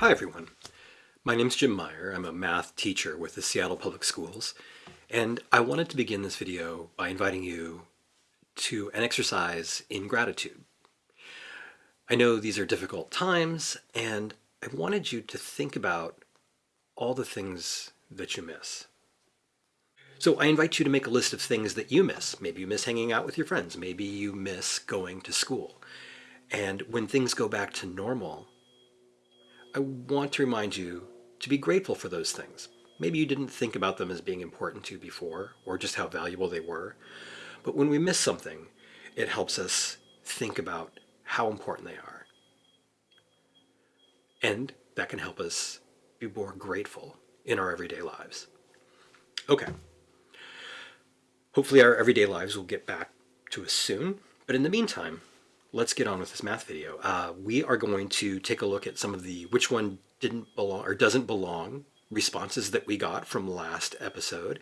Hi everyone. My name is Jim Meyer. I'm a math teacher with the Seattle Public Schools, and I wanted to begin this video by inviting you to an exercise in gratitude. I know these are difficult times, and I wanted you to think about all the things that you miss. So I invite you to make a list of things that you miss. Maybe you miss hanging out with your friends. Maybe you miss going to school. And when things go back to normal, I want to remind you to be grateful for those things. Maybe you didn't think about them as being important to you before, or just how valuable they were. But when we miss something, it helps us think about how important they are. And that can help us be more grateful in our everyday lives. Okay. Hopefully our everyday lives will get back to us soon. But in the meantime, let's get on with this math video. Uh, we are going to take a look at some of the which one didn't belong or doesn't belong responses that we got from last episode.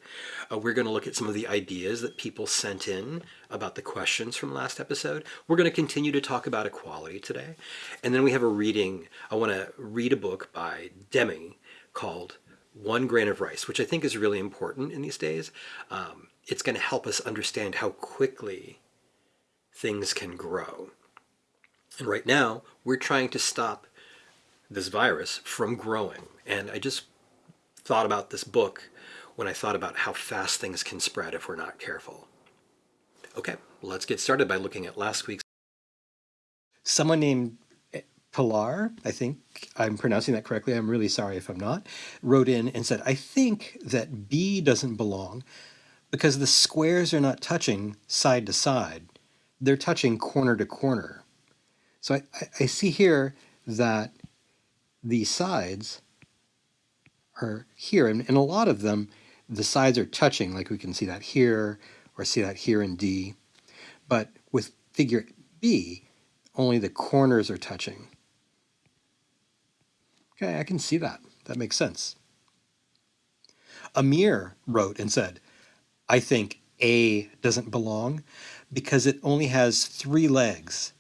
Uh, we're going to look at some of the ideas that people sent in about the questions from last episode. We're going to continue to talk about equality today. And then we have a reading. I want to read a book by Demi called One Grain of Rice, which I think is really important in these days. Um, it's going to help us understand how quickly things can grow. And right now, we're trying to stop this virus from growing. And I just thought about this book when I thought about how fast things can spread if we're not careful. Okay, let's get started by looking at last week's. Someone named eh, Pilar, I think I'm pronouncing that correctly, I'm really sorry if I'm not, wrote in and said, I think that B doesn't belong because the squares are not touching side to side. They're touching corner to corner. So I, I see here that the sides are here, and, and a lot of them, the sides are touching, like we can see that here, or see that here in D. But with figure B, only the corners are touching. Okay, I can see that. That makes sense. Amir wrote and said, I think A doesn't belong because it only has three legs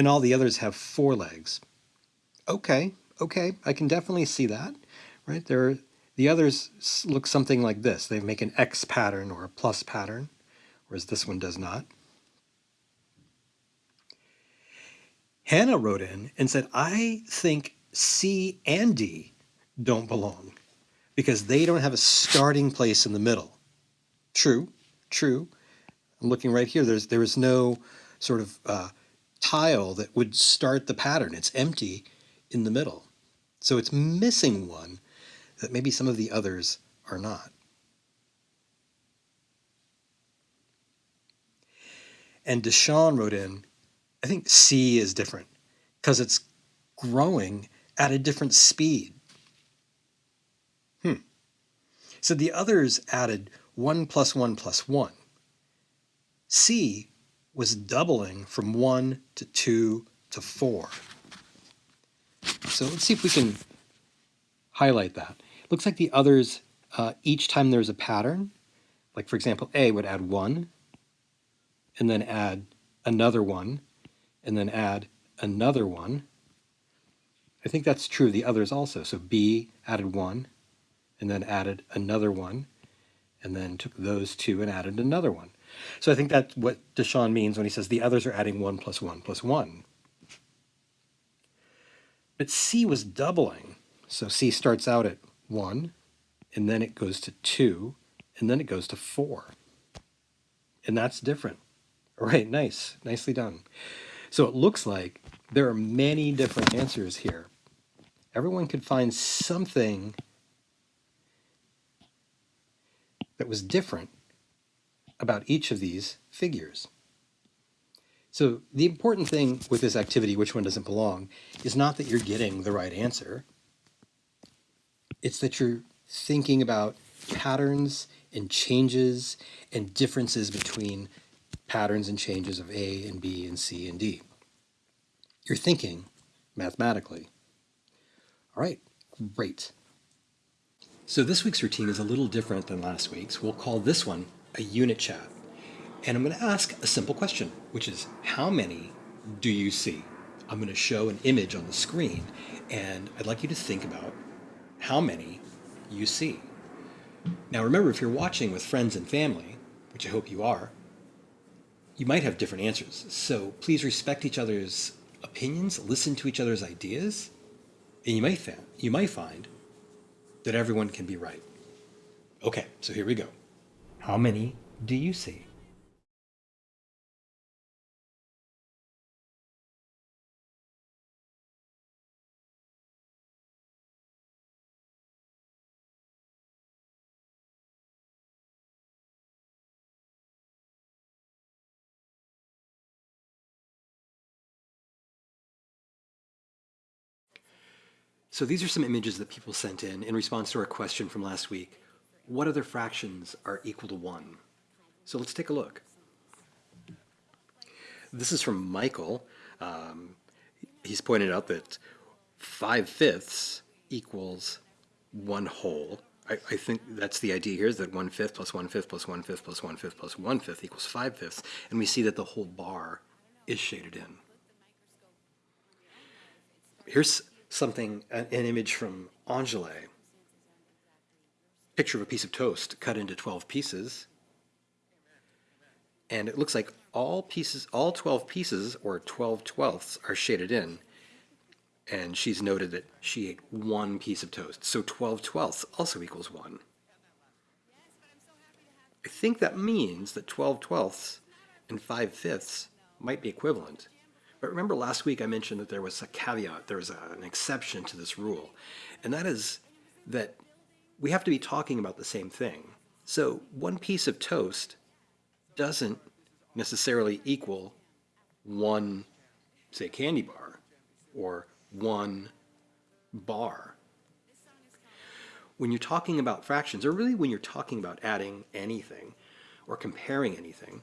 and all the others have four legs. Okay, okay, I can definitely see that, right? There, the others look something like this. They make an X pattern or a plus pattern, whereas this one does not. Hannah wrote in and said, I think C and D don't belong because they don't have a starting place in the middle. True, true. I'm looking right here. There's there is no sort of uh, tile that would start the pattern. It's empty in the middle. So it's missing one that maybe some of the others are not. And Deshawn wrote in, I think C is different because it's growing at a different speed. Hmm. So the others added 1 plus 1 plus 1. C was doubling from 1 to 2 to 4. So let's see if we can highlight that. It looks like the others, uh, each time there's a pattern, like for example, A would add 1, and then add another 1, and then add another 1. I think that's true of the others also. So B added 1, and then added another 1, and then took those two and added another one. So I think that's what Deshawn means when he says the others are adding 1 plus 1 plus 1. But C was doubling. So C starts out at 1, and then it goes to 2, and then it goes to 4. And that's different. All right, nice. Nicely done. So it looks like there are many different answers here. Everyone could find something that was different about each of these figures. So the important thing with this activity, which one doesn't belong, is not that you're getting the right answer. It's that you're thinking about patterns and changes and differences between patterns and changes of A and B and C and D. You're thinking mathematically. All right, great. So this week's routine is a little different than last week's. We'll call this one a unit chat. And I'm going to ask a simple question, which is how many do you see I'm going to show an image on the screen, and I'd like you to think about how many you see. Now, remember, if you're watching with friends and family, which I hope you are, you might have different answers. So please respect each other's opinions, listen to each other's ideas, and you might, you might find that everyone can be right. Okay, so here we go. How many do you see? So these are some images that people sent in in response to our question from last week. What other fractions are equal to 1? So let's take a look. This is from Michael. Um, he's pointed out that 5 fifths equals 1 whole. I, think that's the idea here is that 1 fifth plus 1 fifth plus 1 fifth plus 1 fifth plus 1 fifth equals 5 fifths. And we see that the whole bar is shaded in. Here's something, an, an image from Angele. Picture of a piece of toast cut into 12 pieces. And it looks like all pieces, all 12 pieces, or 12 twelfths, are shaded in. And she's noted that she ate one piece of toast. So 12 twelfths also equals 1. I think that means that 12 twelfths and 5 fifths might be equivalent. But remember last week I mentioned that there was a caveat, there was a, an exception to this rule, and that is that we have to be talking about the same thing. So one piece of toast doesn't necessarily equal one, say, candy bar or one bar. When you're talking about fractions, or really when you're talking about adding anything or comparing anything,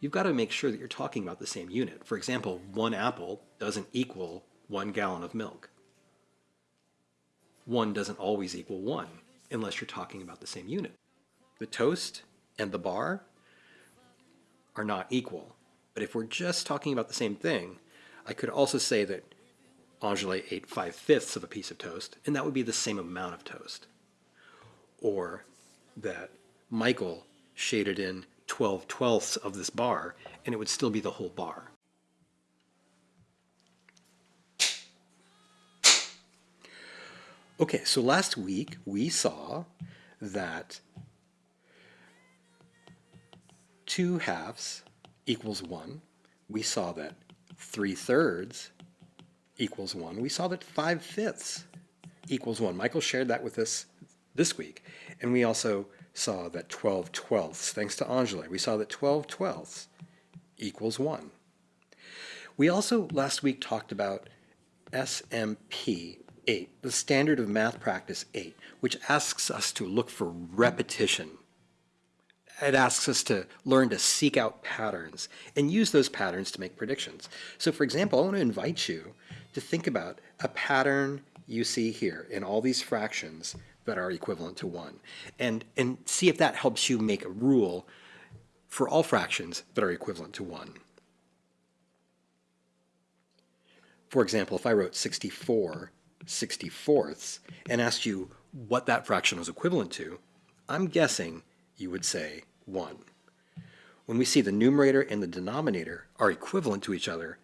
you've got to make sure that you're talking about the same unit. For example, one apple doesn't equal one gallon of milk. One doesn't always equal one unless you're talking about the same unit. The toast and the bar are not equal. But if we're just talking about the same thing, I could also say that Angele ate five fifths of a piece of toast, and that would be the same amount of toast. Or that Michael shaded in 12 twelfths of this bar, and it would still be the whole bar. Okay, so last week we saw that 2 halves equals 1. We saw that 3 thirds equals 1. We saw that 5 fifths equals 1. Michael shared that with us this week. And we also saw that 12 twelfths, thanks to Angela, we saw that 12 twelfths equals 1. We also last week talked about SMP 8, the Standard of Math Practice 8, which asks us to look for repetition. It asks us to learn to seek out patterns and use those patterns to make predictions. So for example, I want to invite you to think about a pattern you see here in all these fractions that are equivalent to 1. And, and see if that helps you make a rule for all fractions that are equivalent to 1. For example, if I wrote 64 64ths and asked you what that fraction was equivalent to, I'm guessing you would say 1. When we see the numerator and the denominator are equivalent to each other,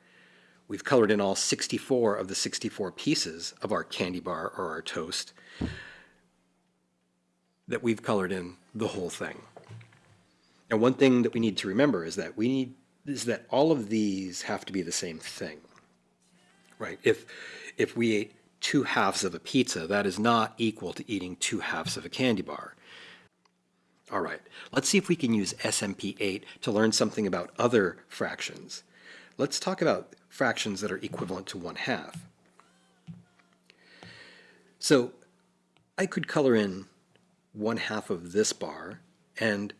we've colored in all 64 of the 64 pieces of our candy bar or our toast, that we've colored in the whole thing. And one thing that we need to remember is that we need is that all of these have to be the same thing. Right? If if we ate two halves of a pizza, that is not equal to eating two halves of a candy bar. All right, let's see if we can use SMP8 to learn something about other fractions. Let's talk about fractions that are equivalent to one half. So I could color in one half of this bar and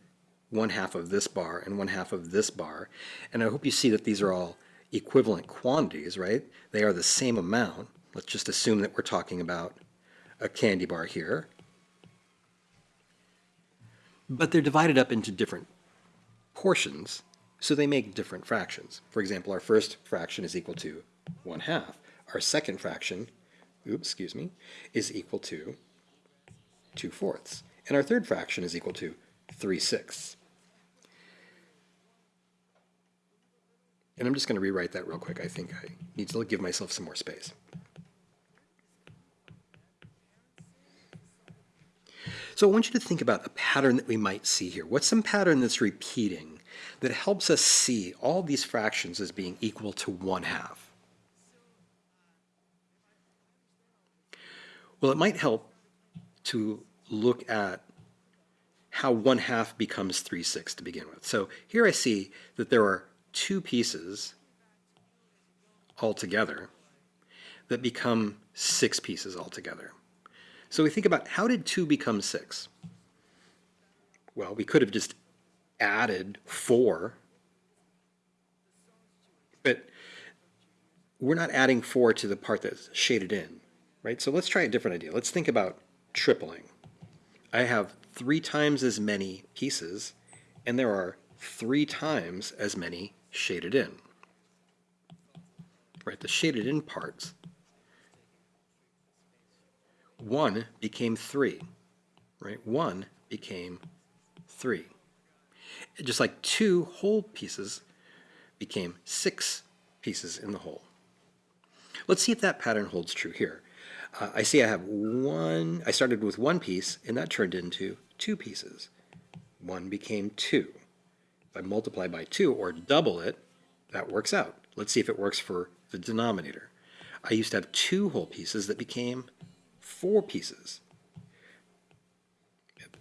one half of this bar and one half of this bar. And I hope you see that these are all equivalent quantities, right? They are the same amount. Let's just assume that we're talking about a candy bar here. But they're divided up into different portions, so they make different fractions. For example, our first fraction is equal to 1 half. Our second fraction, oops, excuse me, is equal to 2 fourths. And our third fraction is equal to 3 sixths. And I'm just going to rewrite that real quick. I think I need to give myself some more space. So I want you to think about a pattern that we might see here. What's some pattern that's repeating that helps us see all these fractions as being equal to 1 half? Well, it might help to look at how 1 half becomes 3 sixths to begin with. So here I see that there are two pieces altogether that become six pieces altogether. So we think about how did 2 become 6? Well, we could have just added 4, but we're not adding 4 to the part that's shaded in, right? So let's try a different idea. Let's think about tripling. I have three times as many pieces, and there are three times as many shaded in. Right, the shaded in parts 1 became 3, right? 1 became 3. Just like two whole pieces became six pieces in the whole. Let's see if that pattern holds true here. Uh, I see I have one, I started with one piece and that turned into two pieces. One became two. If I multiply by two or double it, that works out. Let's see if it works for the denominator. I used to have two whole pieces that became four pieces.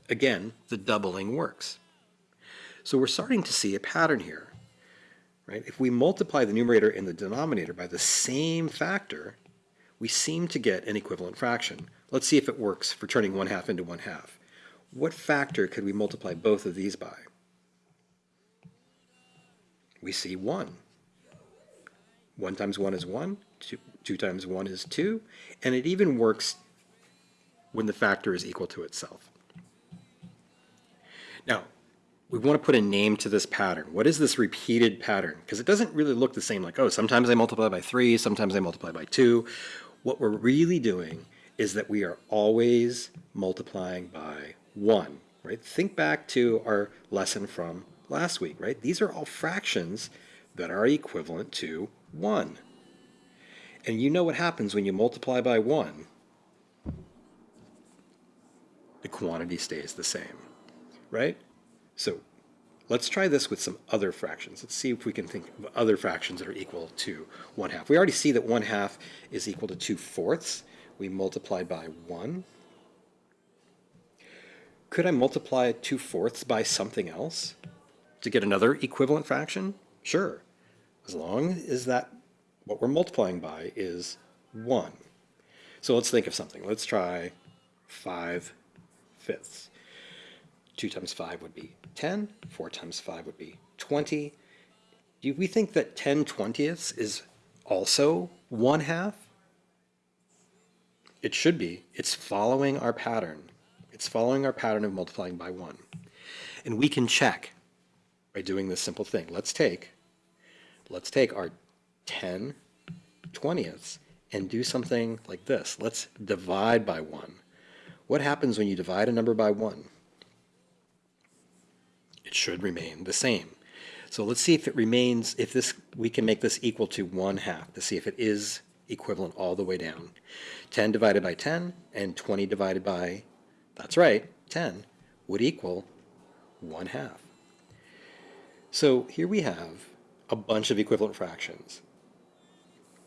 Again, the doubling works. So we're starting to see a pattern here. Right? If we multiply the numerator and the denominator by the same factor, we seem to get an equivalent fraction. Let's see if it works for turning 1 half into 1 half. What factor could we multiply both of these by? We see 1. 1 times 1 is 1, 2, 2 times 1 is 2, and it even works when the factor is equal to itself. Now, we want to put a name to this pattern. What is this repeated pattern? Because it doesn't really look the same like, oh, sometimes I multiply by 3, sometimes I multiply by 2. What we're really doing is that we are always multiplying by 1, right? Think back to our lesson from last week, right? These are all fractions that are equivalent to 1. And you know what happens when you multiply by 1 the quantity stays the same, right? So let's try this with some other fractions. Let's see if we can think of other fractions that are equal to 1 half. We already see that 1 half is equal to 2 fourths. We multiply by 1. Could I multiply 2 fourths by something else to get another equivalent fraction? Sure, as long as that what we're multiplying by is 1. So let's think of something. Let's try 5 fifths. 2 times 5 would be 10, 4 times 5 would be 20. Do we think that 10 twentieths is also 1 half? It should be. It's following our pattern. It's following our pattern of multiplying by 1. And we can check by doing this simple thing. Let's take, let's take our 10 twentieths and do something like this. Let's divide by 1. What happens when you divide a number by 1? It should remain the same. So let's see if it remains, if this, we can make this equal to 1 half to see if it is equivalent all the way down. 10 divided by 10 and 20 divided by, that's right, 10 would equal 1 half. So here we have a bunch of equivalent fractions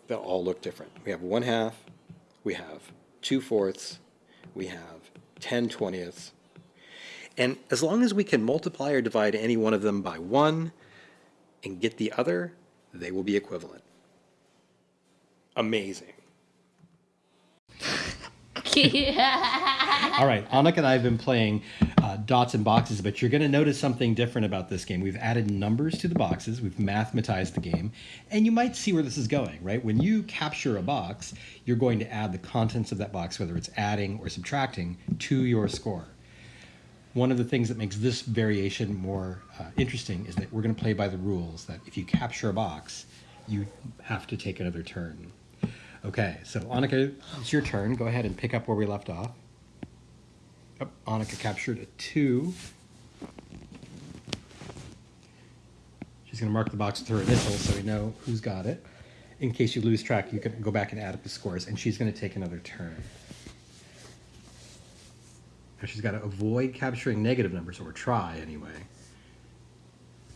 that all look different. We have 1 half, we have 2 fourths, we have 10 twentieths. And as long as we can multiply or divide any one of them by 1 and get the other, they will be equivalent. Amazing. All right, Anik and I have been playing uh, dots and boxes, but you're going to notice something different about this game. We've added numbers to the boxes, we've mathematized the game, and you might see where this is going, right? When you capture a box, you're going to add the contents of that box, whether it's adding or subtracting, to your score. One of the things that makes this variation more uh, interesting is that we're going to play by the rules that if you capture a box, you have to take another turn. Okay, so Annika, it's your turn. Go ahead and pick up where we left off. Oh, Annika captured a two. She's going to mark the box with her initials so we know who's got it. In case you lose track, you can go back and add up the scores, and she's going to take another turn. Now she's got to avoid capturing negative numbers, or try anyway.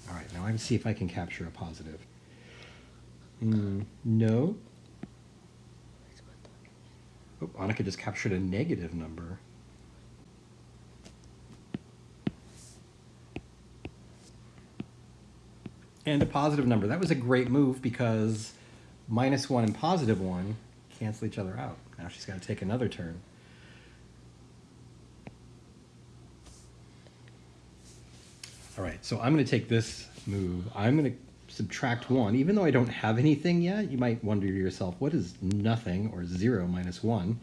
All right, now I'm see if I can capture a positive. Mm, no. Oh, Annika just captured a negative number. And a positive number. That was a great move because minus one and positive one cancel each other out. Now she's got to take another turn. All right, so I'm going to take this move. I'm going to subtract one. Even though I don't have anything yet, you might wonder to yourself, what is nothing or zero minus one?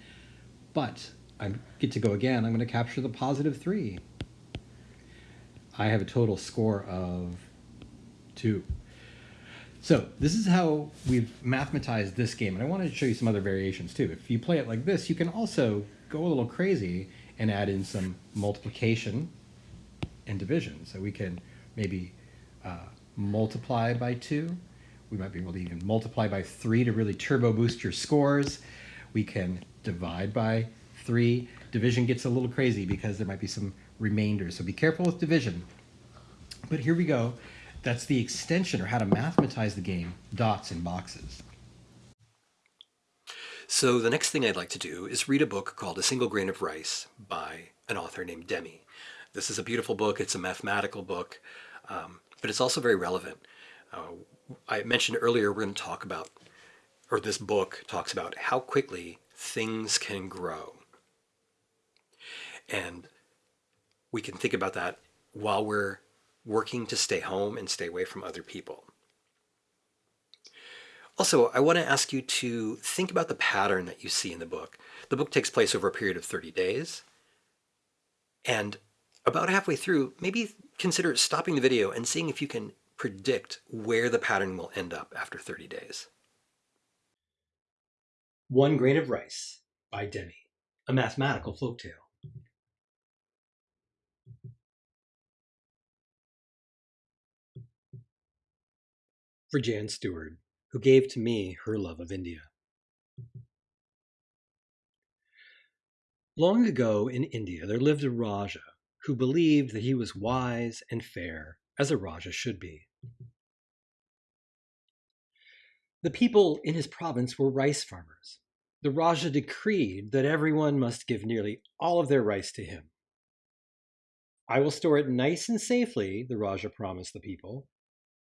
But I get to go again. I'm going to capture the positive three. I have a total score of two. So this is how we've mathematized this game. And I wanted to show you some other variations too. If you play it like this, you can also go a little crazy and add in some multiplication and division. So we can maybe uh, multiply by two. We might be able to even multiply by three to really turbo boost your scores. We can divide by three. Division gets a little crazy because there might be some remainders. So be careful with division. But here we go. That's the extension or how to mathematize the game, dots and boxes. So the next thing I'd like to do is read a book called A Single Grain of Rice by an author named Demi. This is a beautiful book. It's a mathematical book, um, but it's also very relevant. Uh, I mentioned earlier we're going to talk about, or this book talks about how quickly things can grow. And we can think about that while we're working to stay home and stay away from other people. Also, I want to ask you to think about the pattern that you see in the book. The book takes place over a period of 30 days. And about halfway through, maybe consider stopping the video and seeing if you can predict where the pattern will end up after 30 days. One Grain of Rice by Demi, a mathematical folktale. For Jan Stewart, who gave to me her love of India. Long ago in India there lived a Raja who believed that he was wise and fair, as a Raja should be. The people in his province were rice farmers. The Raja decreed that everyone must give nearly all of their rice to him. I will store it nice and safely, the Raja promised the people,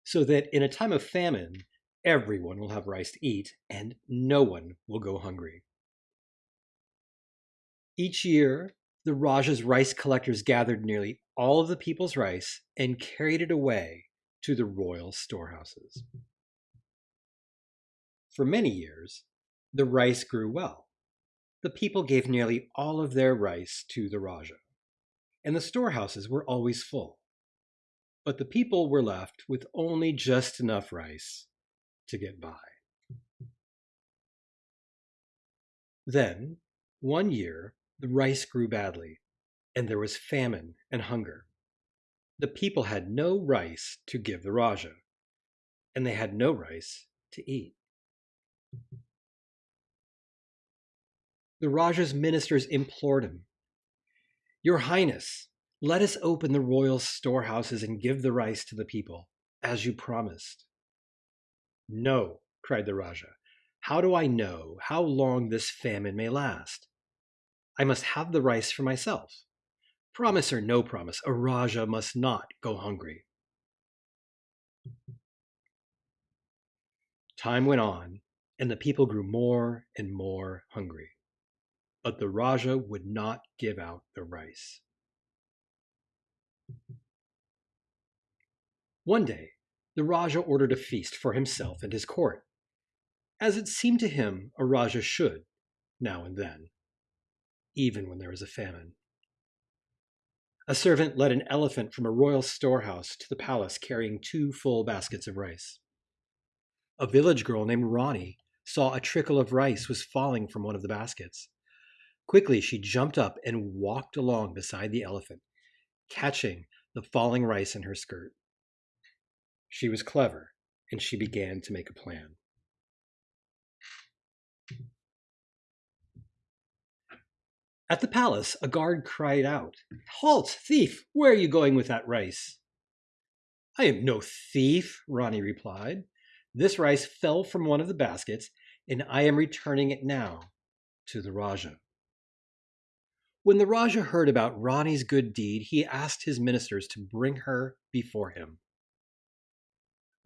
so that in a time of famine, everyone will have rice to eat and no one will go hungry. Each year, the Raja's rice collectors gathered nearly all of the people's rice and carried it away to the royal storehouses. For many years, the rice grew well. The people gave nearly all of their rice to the Raja, and the storehouses were always full. But the people were left with only just enough rice to get by. Then, one year, the rice grew badly, and there was famine and hunger. The people had no rice to give the Raja, and they had no rice to eat. The Raja's ministers implored him, Your Highness, let us open the royal storehouses and give the rice to the people, as you promised. No, cried the Raja. How do I know how long this famine may last? I must have the rice for myself. Promise or no promise, a Raja must not go hungry. Time went on, and the people grew more and more hungry. But the Raja would not give out the rice. One day, the Raja ordered a feast for himself and his court, as it seemed to him a Raja should, now and then even when there was a famine. A servant led an elephant from a royal storehouse to the palace carrying two full baskets of rice. a village girl named Rani saw a trickle of rice was falling from one of the baskets. Quickly, she jumped up and walked along beside the elephant, catching the falling rice in her skirt. She was clever, and she began to make a plan. At the palace, a guard cried out, Halt, thief! Where are you going with that rice? I am no thief, Rani replied. This rice fell from one of the baskets, and I am returning it now to the Raja. When the Raja heard about Rani's good deed, he asked his ministers to bring her before him.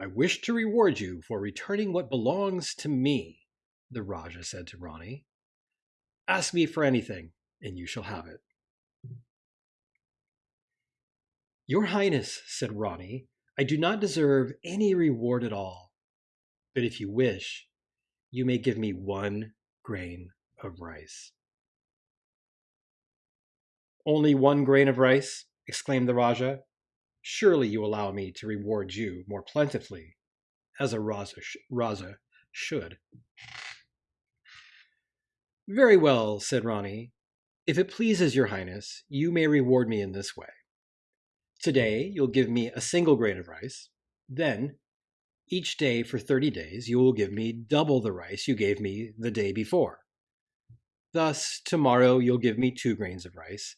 I wish to reward you for returning what belongs to me, the Raja said to Rani. Ask me for anything, and you shall have it. Your Highness, said Rani, I do not deserve any reward at all. But if you wish, you may give me one grain of rice. Only one grain of rice? exclaimed the Raja. Surely you allow me to reward you more plentifully, as a Raja, sh- Raja should. Very well, said Rani. If it pleases your highness, you may reward me in this way. Today, you'll give me a single grain of rice. Then, each day for 30 days, you will give me double the rice you gave me the day before. Thus, tomorrow you'll give me two grains of rice,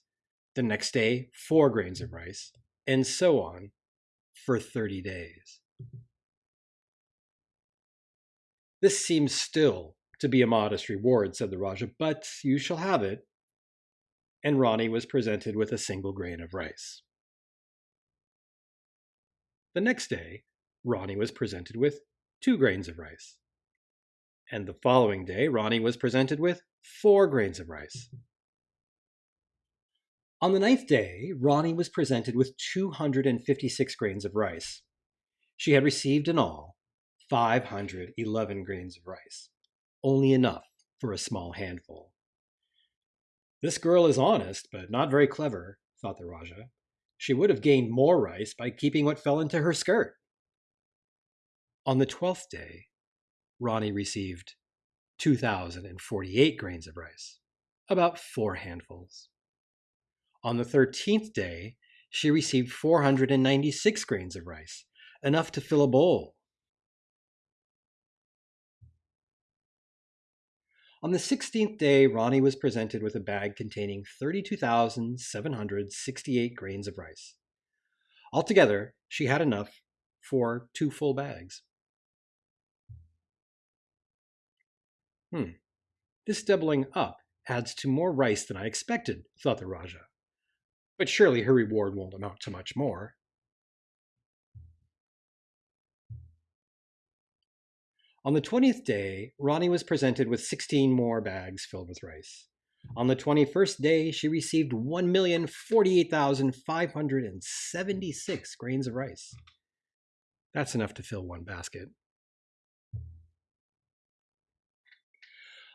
the next day, four grains of rice, and so on for 30 days. This seems still to be a modest reward, said the Raja, but you shall have it. And Rani was presented with a single grain of rice. The next day, Rani was presented with two grains of rice. And the following day, Rani was presented with four grains of rice. On the ninth day, Rani was presented with 256 grains of rice. She had received in all 511 grains of rice, only enough for a small handful. This girl is honest, but not very clever, thought the Raja. She would have gained more rice by keeping what fell into her skirt. On the twelfth day, Rani received 2,048 grains of rice, about four handfuls. On the 13th day, she received 496 grains of rice, enough to fill a bowl. On the 16th day, Rani was presented with a bag containing 32,768 grains of rice. Altogether, she had enough for two full bags. Hmm, this doubling up adds to more rice than I expected, thought the Raja. But surely her reward won't amount to much more. On the 20th day, Rani was presented with 16 more bags filled with rice. On the 21st day, she received 1,048,576 grains of rice. That's enough to fill one basket.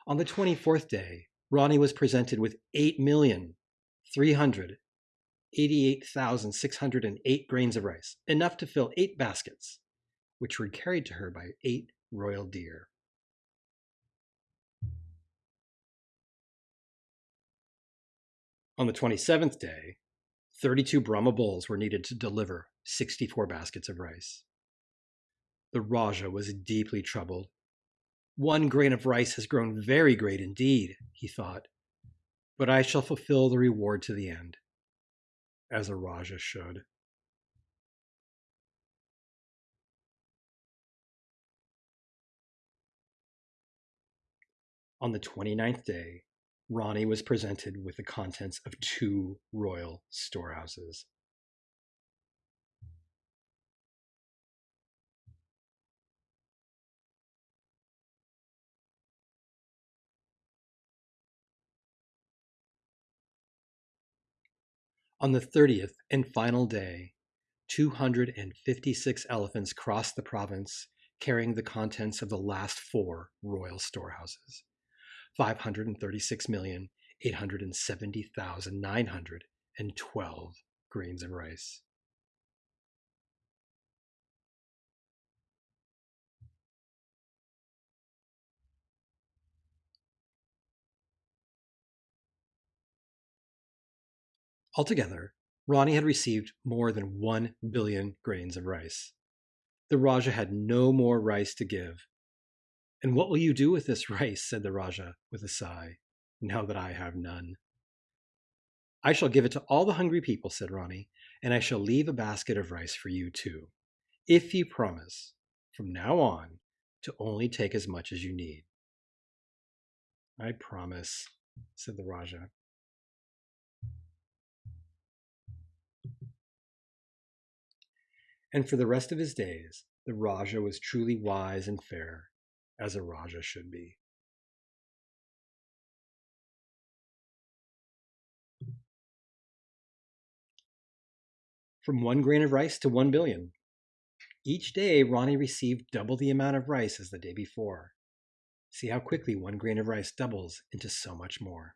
On the 24th day, Rani was presented with 8,388,608 grains of rice, enough to fill eight baskets, which were carried to her by eight royal deer. On the 27th day, 32 Brahma bulls were needed to deliver 64 baskets of rice. The Raja was deeply troubled. One grain of rice has grown very great indeed, he thought, but I shall fulfill the reward to the end as a Raja should. On the 29th day, Rani was presented with the contents of two royal storehouses. On the 30th and final day, 256 elephants crossed the province carrying the contents of the last four royal storehouses 536,870,912 grains of rice. Altogether, Rani had received more than 1 billion grains of rice. The Raja had no more rice to give, and what will you do with this rice? said the Raja with a sigh, now that I have none. I shall give it to all the hungry people, said Rani, and I shall leave a basket of rice for you too, if you promise, from now on, to only take as much as you need. I promise, said the Raja. And for the rest of his days, the Raja was truly wise and fair, as a Raja should be. From one grain of rice to one billion. Each day, Rani received double the amount of rice as the day before. See how quickly one grain of rice doubles into so much more.